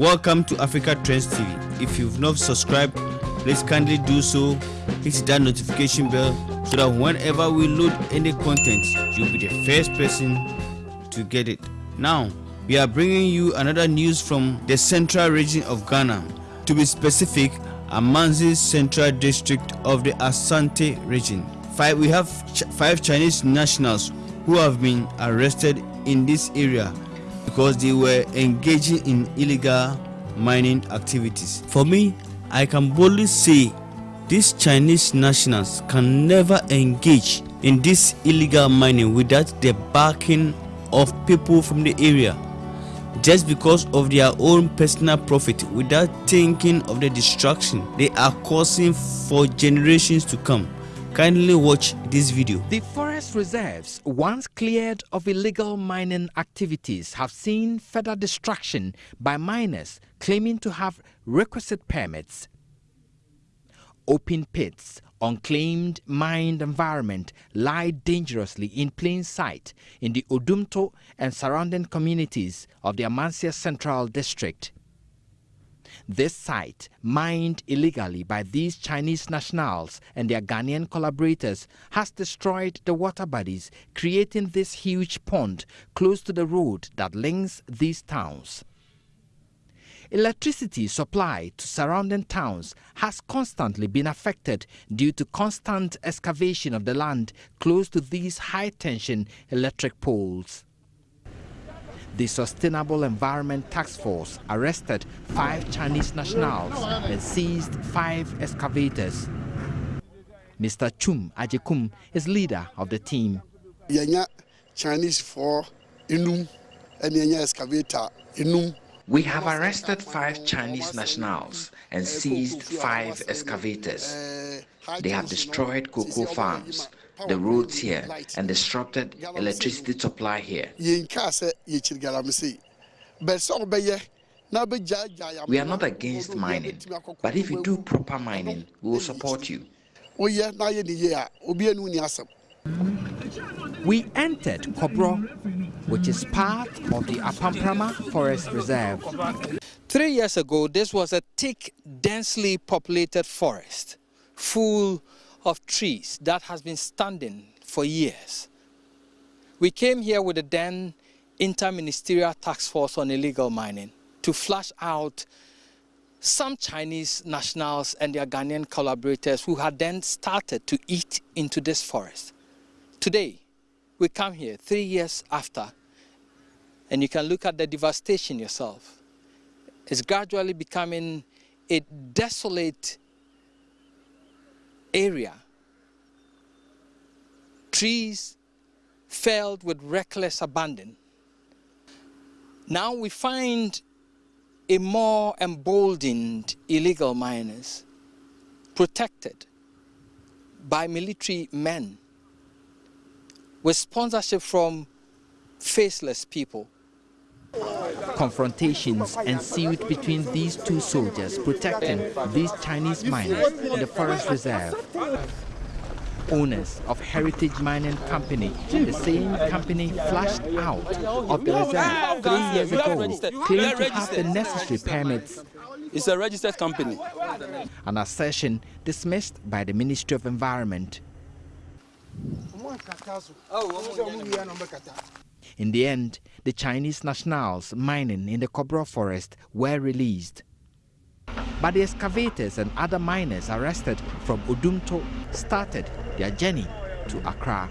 Welcome to Africa Trends TV. If you've not subscribed, please kindly do so. Hit that notification bell so that whenever we load any content, you'll be the first person to get it. Now, we are bringing you another news from the central region of Ghana. To be specific, Amansie Central District of the Asante region. Five, we have ch five Chinese nationals who have been arrested in this area because they were engaging in illegal mining activities. For me, I can boldly say these Chinese nationals can never engage in this illegal mining without the backing of people from the area just because of their own personal profit without thinking of the destruction they are causing for generations to come. Kindly watch this video. Forest reserves, once cleared of illegal mining activities, have seen further destruction by miners claiming to have requisite permits. Open pits, unclaimed mined environment lie dangerously in plain sight in the Odumto and surrounding communities of the Amansie Central District. This site, mined illegally by these Chinese nationals and their Ghanaian collaborators, has destroyed the water bodies, creating this huge pond close to the road that links these towns. Electricity supply to surrounding towns has constantly been affected due to constant excavation of the land close to these high-tension electric poles. The Sustainable Environment Task Force arrested five Chinese nationals and seized five excavators. Mr. Chum Ajikum is leader of the team. Chinese for inum and excavator inum we have arrested five Chinese nationals and seized five excavators. They have destroyed cocoa farms, the roads here, and disrupted electricity supply here. We are not against mining, but if you do proper mining, we will support you. We entered Kobro, which is part of the Apamprama Forest Reserve. Three years ago, this was a thick, densely populated forest, full of trees that has been standing for years. We came here with the then Interministerial Task Force on Illegal Mining to flush out some Chinese nationals and their Ghanaian collaborators who had then started to eat into this forest. Today, we come here three years after, and you can look at the devastation yourself. It's gradually becoming a desolate area. Trees felled with reckless abandon. Now we find a more emboldened illegal miners protected by military men with sponsorship from faceless people. Confrontations ensued between these two soldiers protecting these Chinese miners in the forest reserve. Owners of Heritage Mining Company, the same company flashed out of the reserve three years ago, claimed to have the necessary permits. It's a registered company. An assertion dismissed by the Ministry of Environment. In the end, the Chinese nationals mining in the Kobro forest were released. But the excavators and other miners arrested from Odumto started their journey to Accra.